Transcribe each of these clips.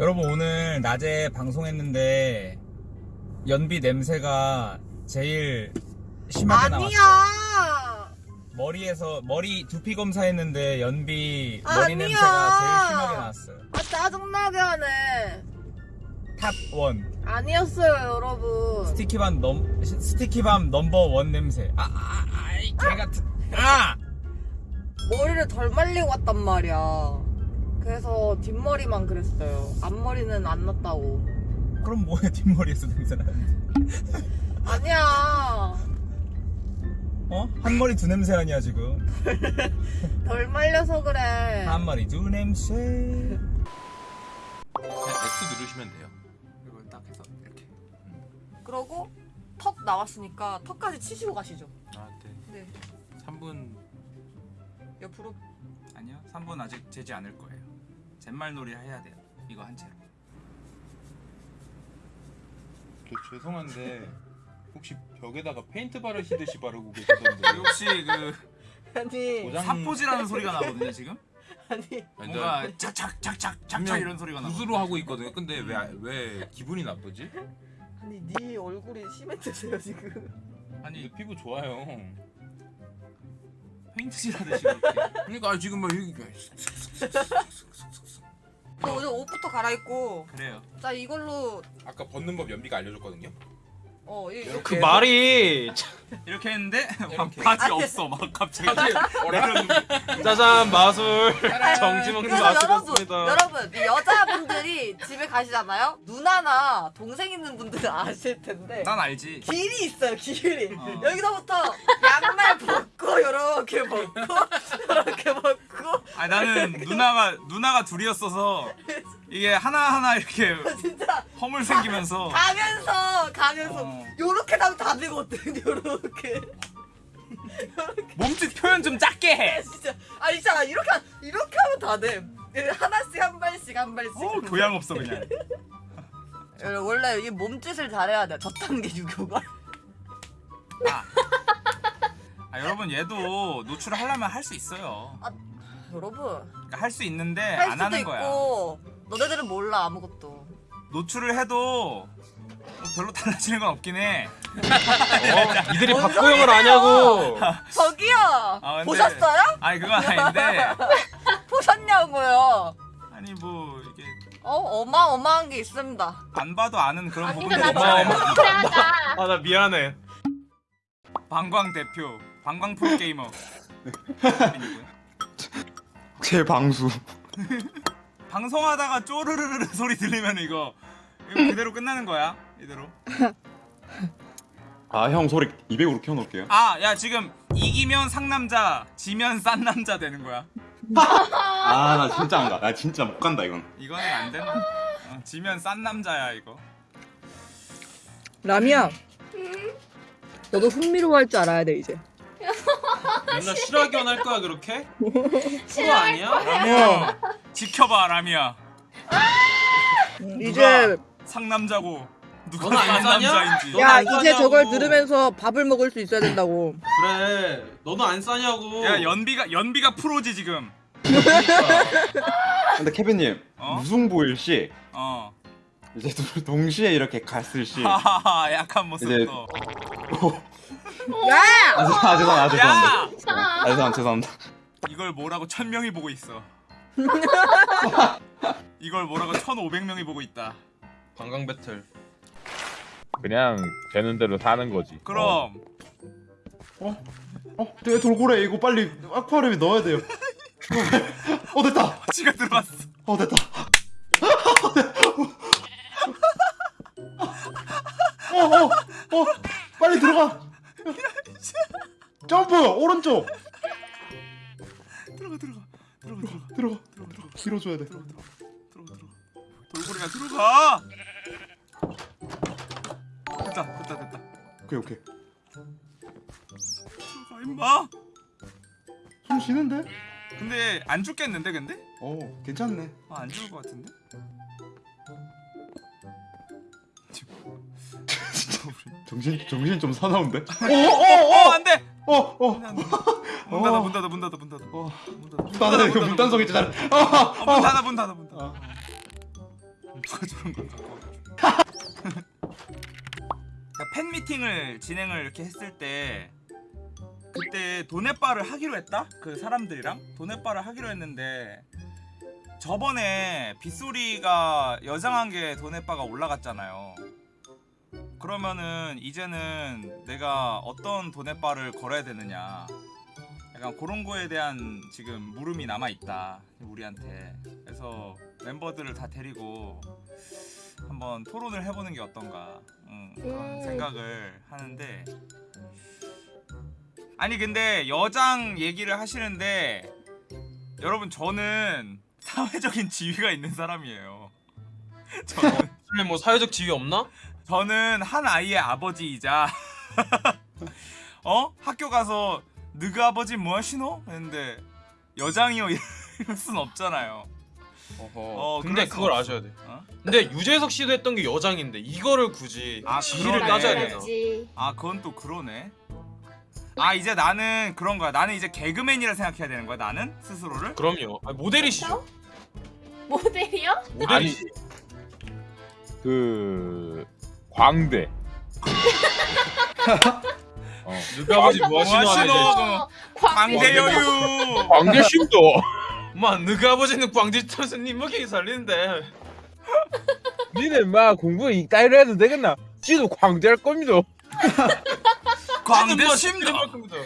여러분 오늘 낮에 방송했는데 연비 냄새가 제일 심하게 나왔어요. 아니야. 머리에서 머리 두피 검사했는데 연비 머리 아니야. 냄새가 제일 심하게 나왔어요. 아 짜증나게 하네. top one. 아니었어요 여러분. 스티키밤 넘 스티키밤 number one 냄새. 아, 아, 아이 개 같은. 아! 머리를 덜 말리고 왔단 말이야. 그래서 뒷머리만 그랬어요. 앞머리는 안 났다고. 그럼 뭐야 뒷머리에서 냄새 나는데? 아니야. 어? 한 머리 두 냄새 아니야 지금? 덜 말려서 그래. 한 머리 두 냄새. 그냥 X 누르시면 돼요. 이걸 딱 해서 이렇게. 그러고 턱 나왔으니까 턱까지 치시고 가시죠. 아, 네. 네. 3분 옆으로. 아니요, 3분 아직 재지 않을 거예요. 잿말놀이 해야 돼요. 이거 한 채로. 저 죄송한데 혹시 벽에다가 페인트 바르시듯이 바르고 계시던데 혹시 그 아니. 고장- 사포질하는 소리가 나거든요 지금? 아니. 뭔가 착착 착착 착착 이런 소리가 나. 붓으로 하고 있거든요. 근데 왜 왜 기분이 나쁘지? 아니 네 얼굴이 시멘트세요 지금. 아니 피부 좋아요. 페인트질 하듯이 이렇게. 그러니까 지금 막 여기 저 오늘 옷부터 갈아입고. 그래요. 자 이걸로 아까 벗는 법 연비가 알려줬거든요. 어 이, 이렇게 그 말이 이렇게 했는데 이렇게. 바지. 없어 막 갑자기. 어라? 짜잔 마술 정지 먹는 그래서 여러분, 마술이었습니다. 여러분 이 여자분들이 집에 가시잖아요. 누나나 동생 있는 분들은 아실 텐데 난 알지. 길이 있어요. 길이 어. 여기서부터 양말 벗고 이렇게 벗고 이렇게 벗고 아 나는 누나가 누나가 둘이었어서 이게 하나 하나 이렇게 진짜 허물 생기면서. 가면서 가면서 어. 요렇게 하면 다 되거든. 요렇게 몸짓 표현 좀 작게 해. 진짜 아 진짜 이렇게 하- 이렇게 하면 다 돼. 하나씩 한 발씩 한 발씩. 어, 교양 없어 그냥. 여러분, 원래 이 몸짓을 잘해야 돼. 저딴 게 유교가. 아. 아 여러분 얘도 노출을 하려면 할 수 있어요. 여러분 그러니까 할수 있는데 할 안 수도 하는 거야. 있고 너네들은 몰라 아무것도. 노출을 해도 뭐 별로 달라지는 건 없긴 해. 어, 이들이 뭔 소리예요? 아냐고. 저기요 아, 근데- 보셨어요? 아니 그건 아닌데 보셨냐고요? 아니 뭐 이게 어 어마어마한 게 있습니다. 안 봐도 아는 그런 아니 부분이 나 있잖아요. 너무 하다. 아 나 미안해. 방광 대표, 방광 프로 게이머. 제 방수. 방송하다가 쪼르르르 소리 들리면 이거 이거 그대로 끝나는 거야 이대로. 아 형 소리 200으로 켜놓을게요. 아 야 지금 이기면 상남자, 지면 싼 남자 되는 거야. 아 나 진짜 안 가. 나 진짜 못 간다 이건. 이거는 안 된다. 어, 지면 싼 남자야 이거. 라미야. 너도 흥미로워 할 줄 알아야 돼 이제. 맨날 실화견 할 거야 그렇게? 싫어할 아니야? 라미야 지켜봐 라미야. 이제 상남자고 누가 너는 안싼 싸냐? 남자인지. 너- 야안 이제 싸냐고. 저걸 들으면서 밥을 먹을 수 있어야 된다고. 그래 너도 안 싸냐고 야 연비가 연비가 프로지 지금. 근데 케빈님 어? 무승부일 시 어. 이제 두- 동시에 이렇게 갔을 시. 하하하 약한 모습 이제- 또. 아 죄송 아 죄송 아 죄송합니다. 야 아 죄송 죄송합니다. 이걸 뭐라고 천 명이 보고 있어. 이걸 뭐라고 천 오백 명이 보고 있다. 관광 배틀 그냥 되는 대로 사는 거지. 그럼 어, 내 돌고래 이거 빨리 아쿠아리움에 넣어야 돼요. 어 됐다. 지가 들어왔어. 어 됐다. 어어 어, 빨리 들어가. 점프 오른쪽 들어가 들어가 들어가 들어가 들어가 들어가 밀어줘야 돼. 들어가 들어가 돌고래가 들어가. 됐다 됐다 됐다. 오케이 오케이. 들어가 임마. 숨 쉬는데? 근데 안 죽겠는데 근데? 어 괜찮네. 아, 안 죽을 것 같은데? 정신 정신 좀 사나운데? 어 안돼. 어어 문 닫아 문 닫아 문 닫아 문 닫아 어. 문 닫아 이거 문단속 있잖아. 어, 문 닫아 문 닫아 문 닫아. 아. 누가 저런 걸 갖고 그러니까 팬 미팅을 진행을 이렇게 했을 때 그때 도네바를 하기로 했다? 그 사람들이랑 도네바를 하기로 했는데 저번에 빗소리가 여장한 게 도네바가 올라갔잖아요 그러면은 이제는 내가 어떤 도네바를 걸어야 되느냐. 약간 그런 거에 대한 지금 물음이 남아 있다 우리한테. 그래서 멤버들을 다 데리고 한번 토론을 해보는 게 어떤가. 음, 그런 음. 생각을 하는데. 아니 근데 여장 얘기를 하시는데 여러분 저는 사회적인 지위가 있는 사람이에요. 저는. 뭐 사회적 지위 없나? 저는 한 아이의 아버지이자 어 학교 가서 너그 아버지 뭐 하시노? 했는데 여장이요 이럴 순 없잖아요. 어허. 어 근데 그걸 없어. 아셔야 돼. 어? 근데 유재석 씨도 했던 게 여장인데 이거를 굳이 아, 지위를. 따져야 되나? 아 그건 또 그러네. 아 이제 나는 그런 거야. 나는 이제 개그맨이라 생각해야 되는 거야. 나는 스스로를. 그럼요. 아니, 모델이시죠? 모델이요? 모델이시. 그 광대. 어. 누가 아버지 뭐 하시노 어, 광대 광대. 여유. 광대 심도. 엄마 누가 아버지는 광지 선생님 먹이 살리는데 니네 막 공부 이따위로 해도 되겠나? 지도 광대 할 겁니다. 광대 뭐 심도. 심도 겁니다.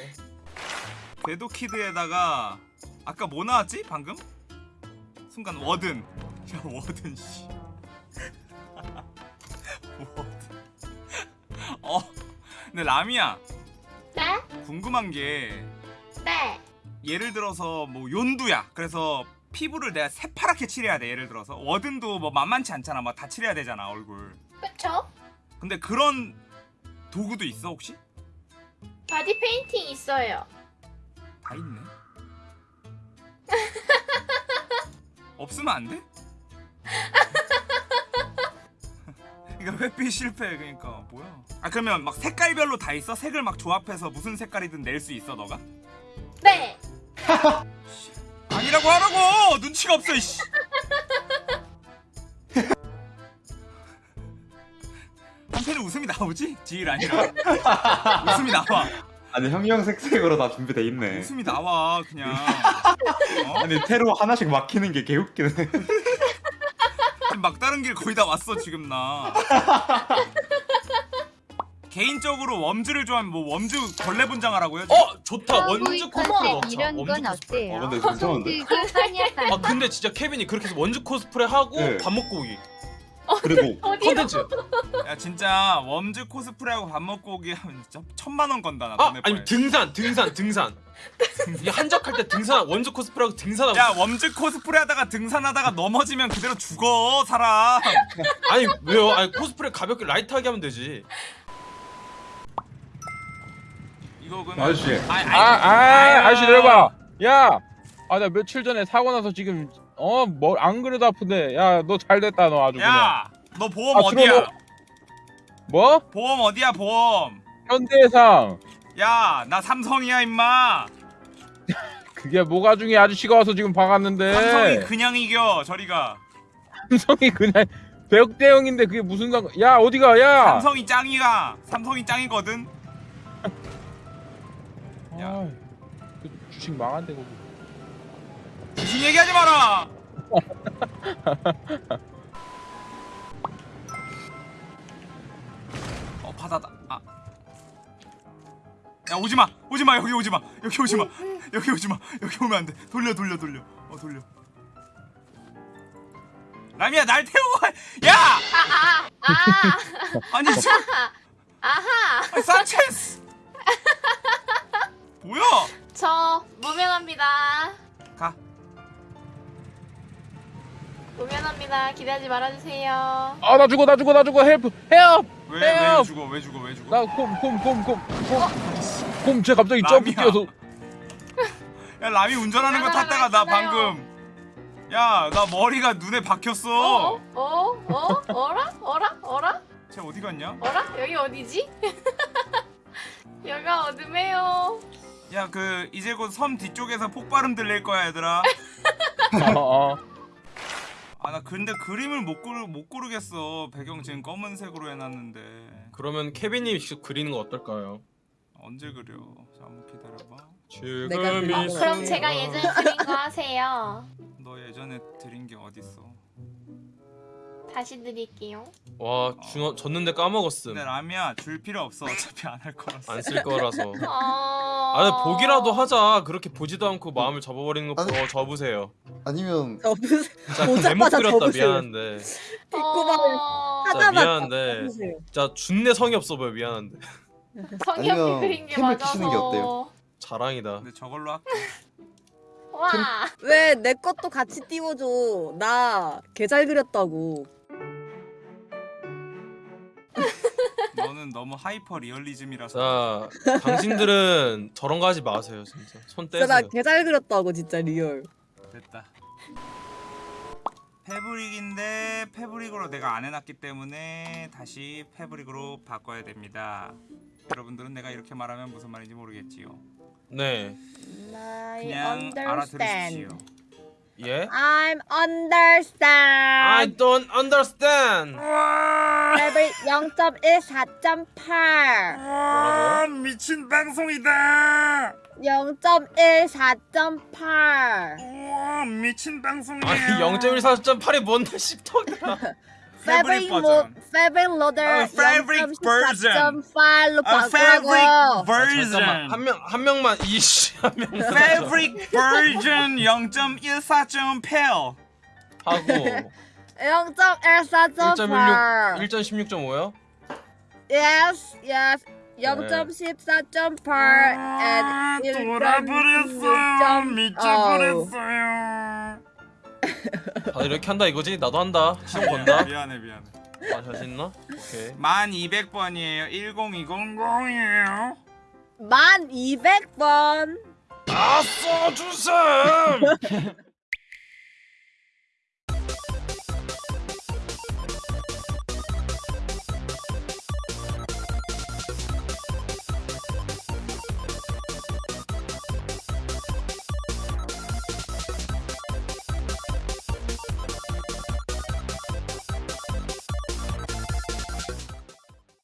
궤도 키드에다가 아까 뭐 나왔지 방금? 순간 워든. 야 워든 씨. 근데 라미야 네? 궁금한 게 네. 예를 들어서 뭐 연두야. 그래서 피부를 내가 새파랗게 칠해야 돼. 예를 들어서 워든도 뭐 만만치 않잖아. 막 다 칠해야 되잖아 얼굴. 그쵸? 근데 그런 도구도 있어 혹시? 바디 페인팅 있어요. 다 있네. 없으면 안 돼? 그러니까 회피 실패 그러니까 뭐야? 아 그러면 막 색깔별로 다 있어? 색을 막 조합해서 무슨 색깔이든 낼 수 있어 너가? 네. 아니라고 하라고 눈치가 없어 이씨. 한편에 웃음이 나오지? 지일 아니라 웃음이 나와. 아니 형형색색으로 다 준비돼 있네. 웃음이 나와 그냥. 어? 아니 테로 하나씩 막히는 게 개웃기네. 막다른 길 거의 다 왔어 지금 나. 개인적으로 웜즈를 좋아하면 뭐 웜즈 걸레 분장하라고요? 어 좋다 원주 코스프레 어머, 넣자. 이런 원주 건 코스프레. 어때요? 어, 근데 괜찮은데? 손 들고 하냐 아 근데 진짜 케빈이 그렇게 해서 원주 코스프레 하고 네. 밥 먹고 오기 어디요? 컨텐츠. 야 진짜 웜즈 코스프레하고 밥 먹고 오기 하면 진짜 천만 원 건다 나아 돈에 아니 등산 등산 등산. 이 한적할 때 등산 원주 코스프레하고 등산하고. 야 웜즈 코스프레 하다가 등산하다가 넘어지면 그대로 죽어 사람 아니 왜요? 아니 코스프레 가볍게 라이트하게 하면 되지. 이거 그러면 아저씨. 아, 아, 아, 아저씨 내려봐. 야, 아, 나 며칠 전에 사고 나서 지금 어, 뭐 안 그래도 아픈데. 야, 너 잘 됐다, 너 아주 그냥. 야 너 보험 아, 어디야. 뭐? 보험 어디야 보험 현대해상. 야 나 삼성이야 임마 그게 뭐가 중에 아저씨가 와서 지금 박았는데. 삼성이 그냥 이겨 저리가 삼성이 그냥 백대 형인데 그게 무슨 상관? 야, 어디가? 야. 삼성이 짱이가 삼성이 짱이거든 야. 아, 그 주식 망한데 거기. 무슨 얘기하지 마라 야 오지마. 오지마. 여기 오지마. 여기 오지마. 여기 오지마. 여기 오면 안돼. 돌려 돌려 돌려. 어 돌려. 라미야 날 태우고 가- 야! 아, 아, 아, 아니 저 아하. 아니, 산체스! 뭐야? 저 무면허입니다. 가. 무면허입니다. 기대하지 말아주세요. 아, 나 죽어, 나 죽어, 나 죽어. help, help. 왜 왜. 죽어 왜 죽어 왜 죽어? 나 곰, 곰, 곰, 곰, 곰. 곰, 쟤 갑자기 점프. 뛰어서. 야 라미 운전하는 거 탔다가 나 방금 야 나 머리가 눈에 어? 박혔어 어? 어? 어라? 어라? 어라? 쟤 어디 갔냐 어라? 여기 어디지? 여기가 어둠해요. 야 그 이제 곧 섬 뒤쪽에서 폭발음 들릴 거야 얘들아 어, 어. 아나 근데 그림을 못 고르 못 고르겠어. 배경 지금 검은색으로 해놨는데 그러면 케빈님이 직접 그리는 거 어떨까요? 언제 그려? 자 한번 기다려봐. 지금 이 그럼. 제가 예전에 그린 거 하세요. 너 예전에 드린 게 어딨어? 다시 드릴게요. 와 주, 줬는데 까먹었음 근데 라미야 줄 필요 없어. 어차피 안 할 거라서. 안 쓸 거라서 어... 아 보기라도 하자 그렇게 보지도 않고 마음을 접어버리는 거더 접으세요 아니면 진짜 보자마자 대못 그렸다 접으세요. 미안한데 어... 하나만 미안한데. 진짜 준내 성의 없어 보여 미안한데 없게 아니면 그린 게 맞아서. 키시는 게 어때요? 자랑이다 근데 저걸로 할게. 와. 왜 내 것도 같이 띄워줘. 나 개 잘 그렸다고. 너는 너무 하이퍼 리얼리즘이라서. 자 당신들은 저런 거 하지 마세요 진짜 손 진짜 나 떼세요 개잘 그렸다고 진짜 real. 됐다. 패브릭인데 패브릭으로 내가 안 해놨기 때문에 다시 패브릭으로 바꿔야 됩니다. 여러분들은 내가 이렇게 말하면 무슨 말인지 모르겠지요. 네 그냥 알아들으십시오. 예? I'm I understand. don't understand 레벨 0.14.8. 와 미친 방송이다. 0.14.8. 우와 미친 방송이에요. 아니 0.14.8이 뭔데 씹덕이야 Fabric 버전. Fabric loader 아, Fabric 버전. 0.14.8로 아 바꾸라고. 패브릭 잠깐만 버전. 한명 한 명만 이씨 한 명만 Fabric 버전 0.14.8. 하고 0.14.8. 1.16.5요? Yes, yes. 0.14.8 아, and 돌아버렸어요. 1.16.5. 미쳐버렸어요. 다들 이렇게 한다 이거지? 나도 한다 시험 건다 미안해 미안해. 아 자신 있나? 오케이 1200번이에요. 10200이에요. 만 200번. 아 써주셈